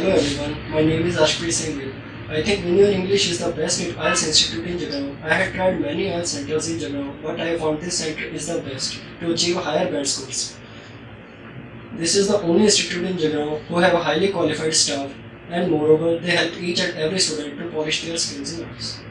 Hello everyone, My name is Ashpreet Singh I think Vineyard English is the best IELTS institute in Jagrao. I have tried many IELTS centers in Jagrao, but I found this center is the best to achieve higher band scores. This is the only institute in Jagrao who have a highly qualified staff and moreover they help each and every student to polish their skills in IELTS.